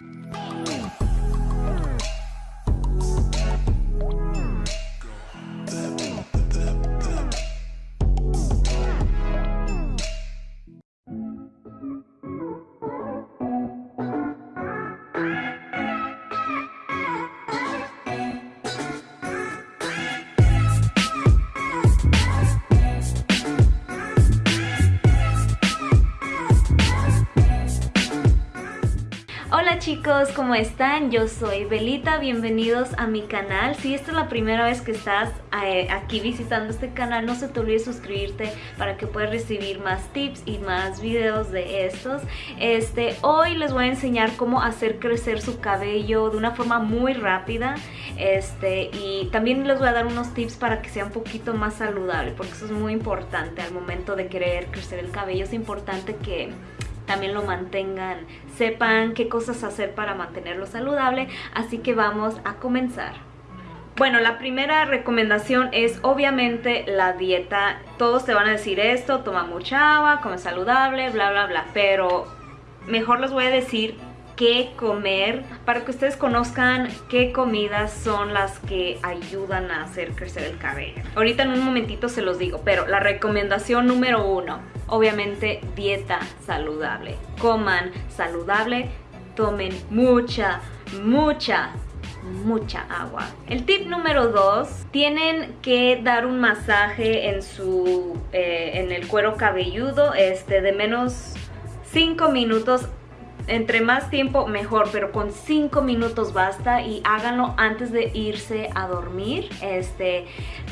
Hey! Chicos, ¿cómo están? Yo soy Belita, bienvenidos a mi canal. Si esta es la primera vez que estás eh, aquí visitando este canal, no se te olvide suscribirte para que puedas recibir más tips y más videos de estos. Este, hoy les voy a enseñar cómo hacer crecer su cabello de una forma muy rápida. Este, y también les voy a dar unos tips para que sea un poquito más saludable, porque eso es muy importante al momento de querer crecer el cabello. Es importante que también lo mantengan, sepan qué cosas hacer para mantenerlo saludable, así que vamos a comenzar. Bueno, la primera recomendación es obviamente la dieta. Todos te van a decir esto, toma mucha agua, come saludable, bla bla bla, pero mejor les voy a decir qué comer para que ustedes conozcan qué comidas son las que ayudan a hacer crecer el cabello. Ahorita en un momentito se los digo, pero la recomendación número uno, obviamente dieta saludable. Coman saludable, tomen mucha, mucha mucha agua. El tip número dos, tienen que dar un masaje en su eh, en el cuero cabelludo este de menos 5 minutos entre más tiempo mejor, pero con 5 minutos basta y háganlo antes de irse a dormir. Este,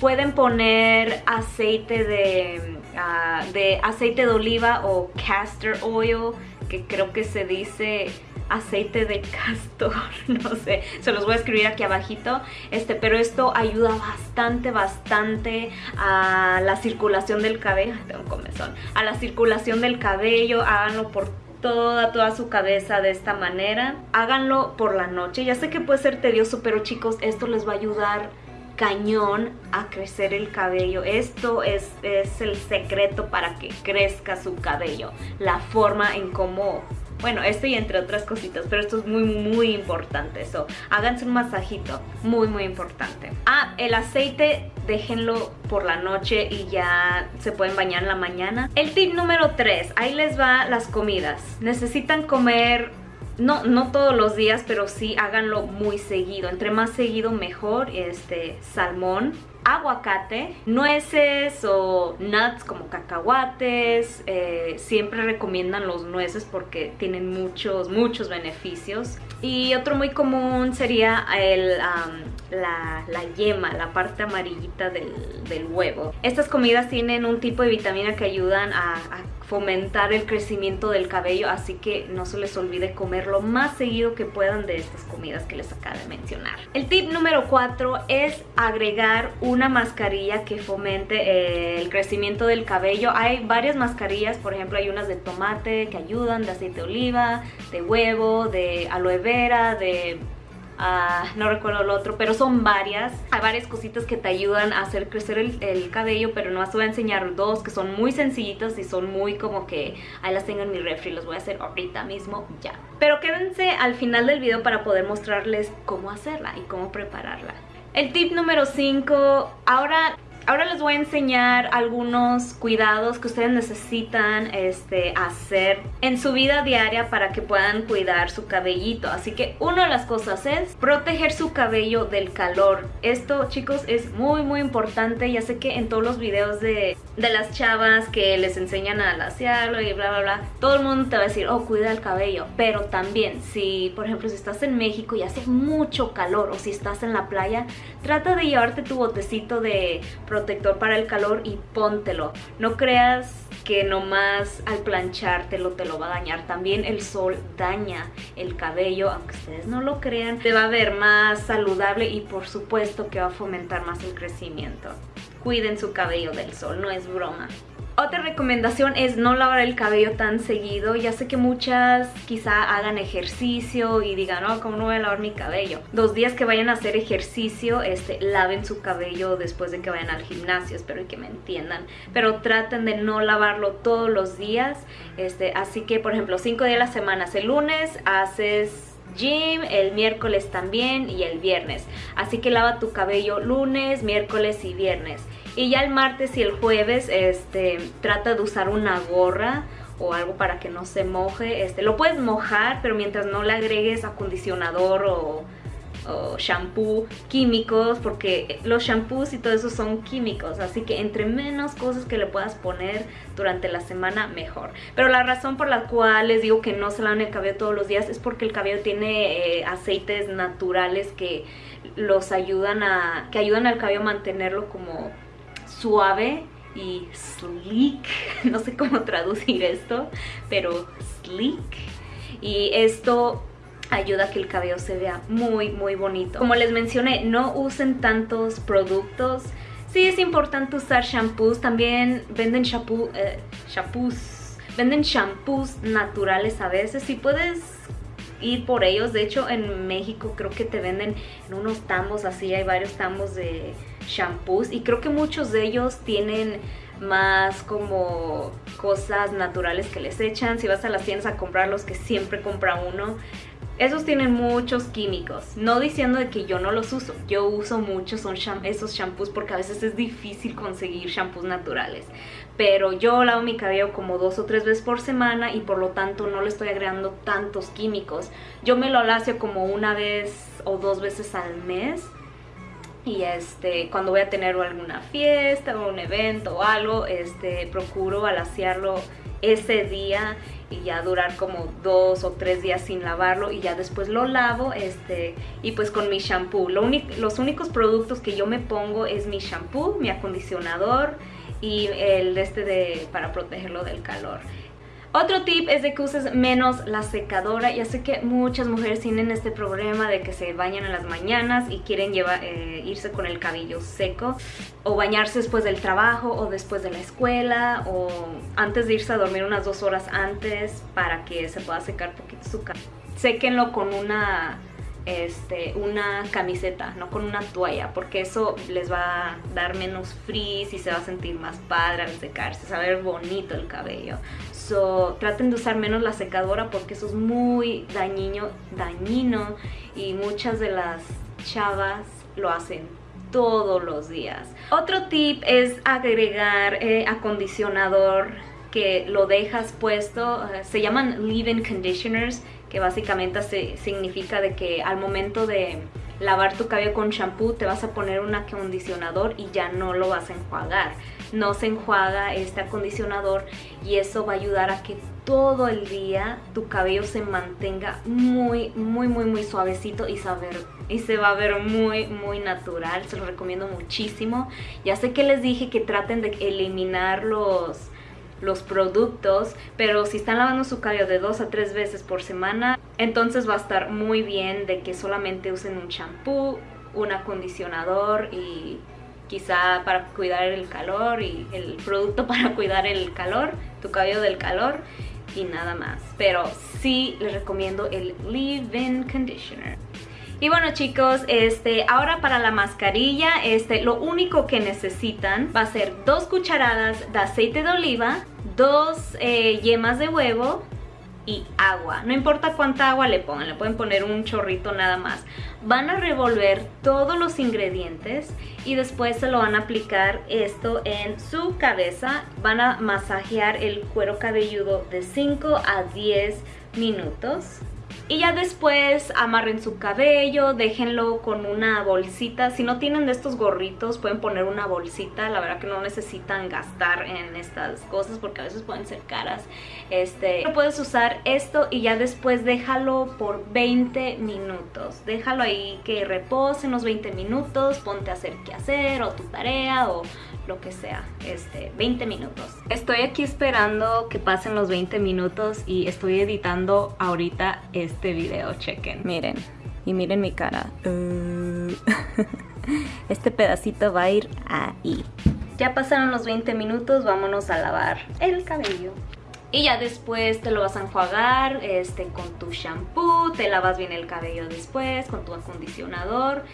pueden poner aceite de, ah, de aceite de oliva o castor oil, que creo que se dice aceite de castor, no sé, se los voy a escribir aquí abajito, este, pero esto ayuda bastante, bastante a la circulación del cabello, tengo un comezón, a la circulación del cabello, háganlo por toda, toda su cabeza de esta manera. Háganlo por la noche. Ya sé que puede ser tedioso, pero chicos, esto les va a ayudar cañón a crecer el cabello. Esto es, es el secreto para que crezca su cabello. La forma en cómo bueno, esto y entre otras cositas, pero esto es muy, muy importante. Eso, háganse un masajito, muy, muy importante. Ah, el aceite déjenlo por la noche y ya se pueden bañar en la mañana. El tip número 3, ahí les va las comidas. Necesitan comer no, no todos los días, pero sí háganlo muy seguido. Entre más seguido mejor, este, salmón, aguacate, nueces o nuts como cacahuates, eh, siempre recomiendan los nueces porque tienen muchos, muchos beneficios. Y otro muy común sería el, la, yema, la parte amarillita del, huevo. Estas comidas tienen un tipo de vitamina que ayudan a fomentar el crecimiento del cabello, así que no se les olvide comer lo más seguido que puedan de estas comidas que les acabo de mencionar. El tip número 4 es agregar una mascarilla que fomente eh, el crecimiento del cabello. Hay varias mascarillas, por ejemplo hay unas de tomate que ayudan, de aceite de oliva, de huevo, de aloe vera, de No recuerdo el otro, pero son varias. Hay varias cositas que te ayudan a hacer crecer el, cabello, pero no te voy a enseñar dos que son muy sencillitas y son muy como que ahí las tengo en mi refri, los voy a hacer ahorita mismo ya. Pero quédense al final del video para poder mostrarles cómo hacerla y cómo prepararla. El tip número 5, ahora Ahora les voy a enseñar algunos cuidados que ustedes necesitan este, hacer en su vida diaria para que puedan cuidar su cabellito. Así que una de las cosas es proteger su cabello del calor. Esto chicos es muy muy importante. Ya sé que en todos los videos de, de las chavas que les enseñan a lasearlo y bla bla bla, todo el mundo te va a decir, oh cuida el cabello. Pero también si por ejemplo si estás en México y hace mucho calor o si estás en la playa, trata de llevarte tu botecito de protector para el calor y póntelo. No creas que nomás al planchártelo te lo va a dañar. También el sol daña el cabello, aunque ustedes no lo crean. Te va a ver más saludable y por supuesto que va a fomentar más el crecimiento. Cuiden su cabello del sol, no es broma. Otra recomendación es no lavar el cabello tan seguido. Ya sé que muchas quizá hagan ejercicio y digan, no, ¿cómo no voy a lavar mi cabello? Dos días que vayan a hacer ejercicio, este, laven su cabello después de que vayan al gimnasio, espero que me entiendan. Pero traten de no lavarlo todos los días. Este, así que, por ejemplo, cinco días a la semana. El lunes haces gym, el miércoles también y el viernes. Así que lava tu cabello lunes, miércoles y viernes. Y ya el martes y el jueves este, trata de usar una gorra o algo para que no se moje. Este, lo puedes mojar, pero mientras no le agregues acondicionador o o shampoo químicos porque los shampoos y todo eso son químicos así que entre menos cosas que le puedas poner durante la semana mejor pero la razón por la cual les digo que no se lavan el cabello todos los días es porque el cabello tiene eh, aceites naturales que los ayudan a que ayudan al cabello a mantenerlo como suave y sleek, no sé cómo traducir esto, pero sleek. Y esto ayuda a que el cabello se vea muy muy bonito. Como les mencioné, no usen tantos productos. Sí es importante usar shampoos, también venden shampoo, eh, shampoos, venden shampoos naturales a veces. Si puedes ir por ellos, de hecho en México creo que te venden en unos tambos así, hay varios tambos de shampoos y creo que muchos de ellos tienen más como cosas naturales que les echan. Si vas a las tiendas a comprar los que siempre compra uno, esos tienen muchos químicos, no diciendo de que yo no los uso, yo uso mucho son esos shampoos porque a veces es difícil conseguir shampoos naturales. Pero yo lavo mi cabello como dos o tres veces por semana y por lo tanto no le estoy agregando tantos químicos. Yo me lo alacio como una vez o dos veces al mes y este cuando voy a tener alguna fiesta o un evento o algo este procuro alaciarlo ese día y ya durar como dos o tres días sin lavarlo y ya después lo lavo este y pues con mi shampoo. Lo los únicos productos que yo me pongo es mi shampoo mi acondicionador y el este de para protegerlo del calor otro tip es de que uses menos la secadora. Ya sé que muchas mujeres tienen este problema de que se bañan en las mañanas y quieren llevar, eh, irse con el cabello seco o bañarse después del trabajo o después de la escuela o antes de irse a dormir unas dos horas antes para que se pueda secar poquito su cabello. Séquenlo con una este, una camiseta, no con una toalla, porque eso les va a dar menos frizz y se va a sentir más padre al secarse, se va a ver bonito el cabello. So, traten de usar menos la secadora porque eso es muy dañino, dañino y muchas de las chavas lo hacen todos los días. Otro tip es agregar eh, acondicionador que lo dejas puesto, eh, se llaman leave-in conditioners, que básicamente significa de que al momento de lavar tu cabello con shampoo te vas a poner un acondicionador y ya no lo vas a enjuagar. No se enjuaga este acondicionador y eso va a ayudar a que todo el día tu cabello se mantenga muy, muy, muy, muy suavecito y, y se va a ver muy, muy natural. Se lo recomiendo muchísimo. Ya sé que les dije que traten de eliminar los los productos, pero si están lavando su cabello de dos a tres veces por semana, entonces va a estar muy bien de que solamente usen un shampoo, un acondicionador y quizá para cuidar el calor y el producto para cuidar el calor, tu cabello del calor y nada más. Pero sí les recomiendo el Leave-In Conditioner. Y bueno chicos, este, ahora para la mascarilla, este, lo único que necesitan va a ser dos cucharadas de aceite de oliva, dos eh, yemas de huevo y agua. No importa cuánta agua le pongan, le pueden poner un chorrito nada más. Van a revolver todos los ingredientes y después se lo van a aplicar esto en su cabeza. Van a masajear el cuero cabelludo de 5 a 10 minutos. Y ya después amarren su cabello, déjenlo con una bolsita. Si no tienen de estos gorritos, pueden poner una bolsita. La verdad que no necesitan gastar en estas cosas porque a veces pueden ser caras. Este, puedes usar esto y ya después déjalo por 20 minutos. Déjalo ahí que repose unos 20 minutos, ponte a hacer qué hacer o tu tarea o lo que sea, este, 20 minutos. Estoy aquí esperando que pasen los 20 minutos y estoy editando ahorita este video, chequen, miren, y miren mi cara. Uh. este pedacito va a ir ahí. Ya pasaron los 20 minutos, vámonos a lavar el cabello. Y ya después te lo vas a enjuagar este, con tu shampoo, te lavas bien el cabello después con tu acondicionador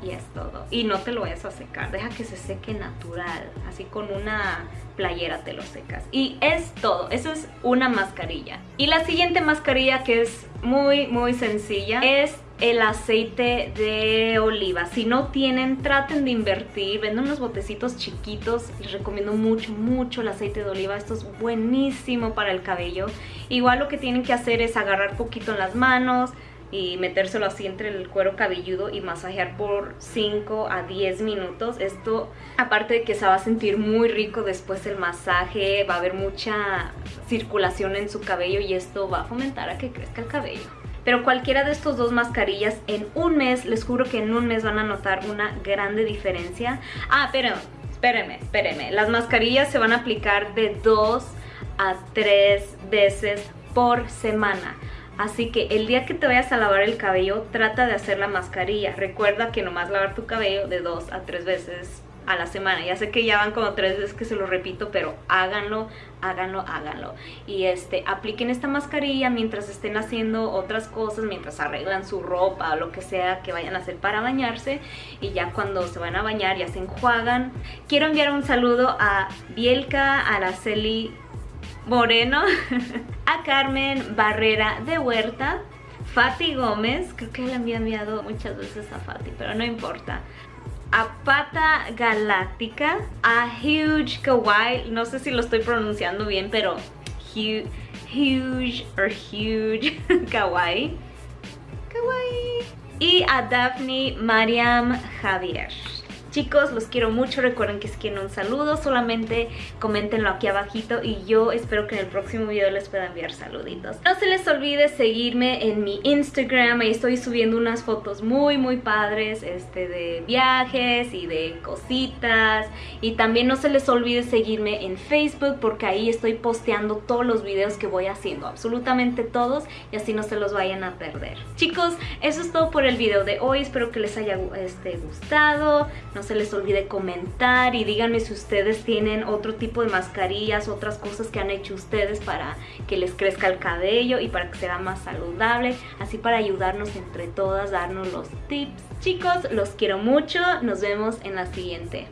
y es todo. Y no te lo vayas a secar, deja que se seque natural, así con una playera te lo secas. Y es todo, eso es una mascarilla. Y la siguiente mascarilla que es muy muy sencilla es el aceite de oliva. Si no tienen, traten de invertir. Venden unos botecitos chiquitos. Les recomiendo mucho, mucho el aceite de oliva. Esto es buenísimo para el cabello. Igual lo que tienen que hacer es agarrar poquito en las manos y metérselo así entre el cuero cabelludo y masajear por 5 a 10 minutos. Esto, aparte de que se va a sentir muy rico después del masaje, va a haber mucha circulación en su cabello y esto va a fomentar a que crezca el cabello. Pero cualquiera de estos dos mascarillas en un mes, les juro que en un mes van a notar una grande diferencia. Ah, pero espérenme, espérenme. Las mascarillas se van a aplicar de dos a tres veces por semana. Así que el día que te vayas a lavar el cabello, trata de hacer la mascarilla. Recuerda que nomás lavar tu cabello de dos a tres veces a la semana. Ya sé que ya van como tres veces que se lo repito, pero háganlo, háganlo, háganlo. Y este, apliquen esta mascarilla mientras estén haciendo otras cosas, mientras arreglan su ropa o lo que sea que vayan a hacer para bañarse. Y ya cuando se van a bañar ya se enjuagan. Quiero enviar un saludo a Bielka, Araceli Moreno, a Carmen Barrera de Huerta, Fati Gómez, creo que le había enviado muchas veces a Fati, pero no importa a Pata Galáctica, a Huge Kawaii, no sé si lo estoy pronunciando bien, pero Huge, huge or Huge Kawaii, Kawaii, y a Daphne Mariam Javier. Chicos, los quiero mucho, recuerden que si quieren un saludo, solamente coméntenlo aquí abajito y yo espero que en el próximo video les pueda enviar saluditos. No se les olvide seguirme en mi Instagram, ahí estoy subiendo unas fotos muy muy padres este, de viajes y de cositas y también no se les olvide seguirme en Facebook porque ahí estoy posteando todos los videos que voy haciendo, absolutamente todos y así no se los vayan a perder. Chicos, eso es todo por el video de hoy, espero que les haya este, gustado, se les olvide comentar y díganme si ustedes tienen otro tipo de mascarillas, otras cosas que han hecho ustedes para que les crezca el cabello y para que sea más saludable, así para ayudarnos entre todas, darnos los tips. Chicos, los quiero mucho, nos vemos en la siguiente.